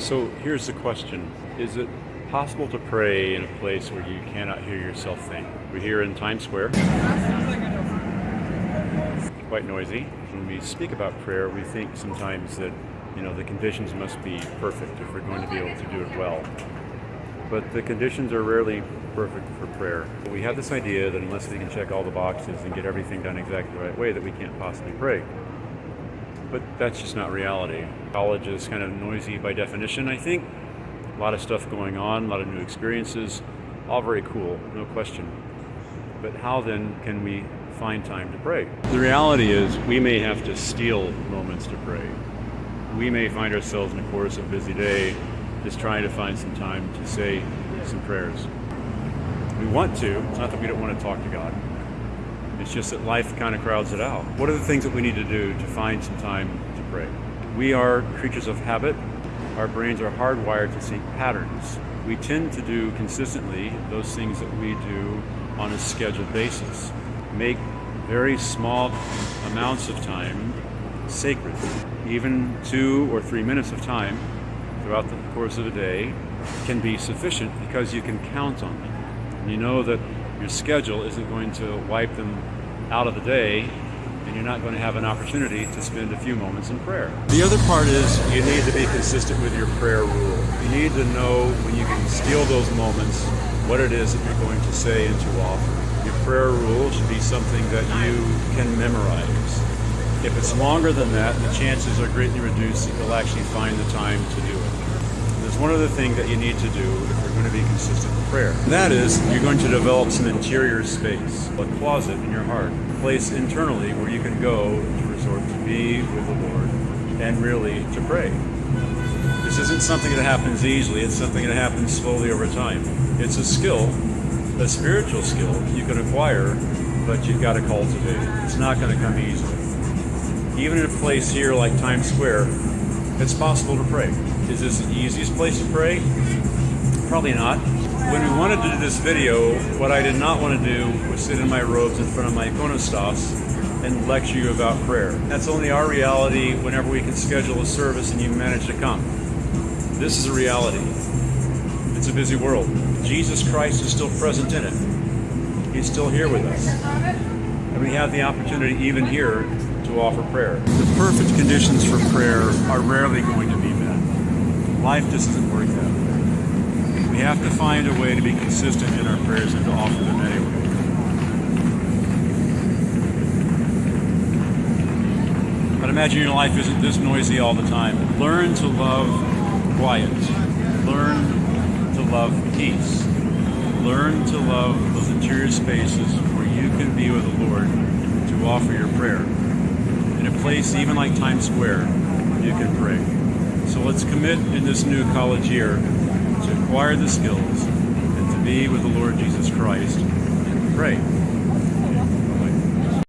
So here's the question Is it possible to pray in a place where you cannot hear yourself think? We're here in Times Square. Quite noisy. When we speak about prayer, we think sometimes that you know the conditions must be perfect if we're going to be able to do it well. But the conditions are rarely perfect for prayer. We have this idea that unless we can check all the boxes and get everything done exactly the right way, that we can't possibly pray. But that's just not reality. College is kind of noisy by definition, I think. A lot of stuff going on, a lot of new experiences, all very cool, no question. But how then can we find time to pray? The reality is we may have to steal moments to pray. We may find ourselves in the course of a busy day just trying to find some time to say some prayers. We want to, it's not that we don't want to talk to God. It's just that life kind of crowds it out. What are the things that we need to do to find some time to pray? We are creatures of habit. Our brains are hardwired to seek patterns. We tend to do consistently those things that we do on a scheduled basis. Make very small amounts of time sacred. Even two or three minutes of time throughout the course of a day can be sufficient because you can count on them. You know that your schedule isn't going to wipe them out of the day and you're not going to have an opportunity to spend a few moments in prayer. The other part is you need to be consistent with your prayer rule. You need to know when you can steal those moments what it is that you're going to say and to offer. Your prayer rule should be something that you can memorize. If it's longer than that, the chances are greatly reduced that you'll actually find the time to do it. One other thing that you need to do if you're going to be consistent in prayer. And that is, you're going to develop some interior space, a closet in your heart, a place internally where you can go to resort to be with the Lord and really to pray. This isn't something that happens easily, it's something that happens slowly over time. It's a skill, a spiritual skill you can acquire, but you've got to cultivate. It. It's not going to come easily even in a place here like Times Square, it's possible to pray. Is this the easiest place to pray? Probably not. When we wanted to do this video, what I did not want to do was sit in my robes in front of my ikonostas and lecture you about prayer. That's only our reality whenever we can schedule a service and you manage to come. This is a reality. It's a busy world. Jesus Christ is still present in it. He's still here with us. And we have the opportunity even here to offer prayer. The perfect conditions for prayer are rarely going to be met. Life just doesn't work that way. We have to find a way to be consistent in our prayers and to offer them anyway. But imagine your life isn't this noisy all the time. Learn to love quiet. Learn to love peace. Learn to love those interior spaces where you can be with the Lord to offer your prayer in a place even like Times Square, you can pray. So let's commit in this new college year to acquire the skills and to be with the Lord Jesus Christ and pray.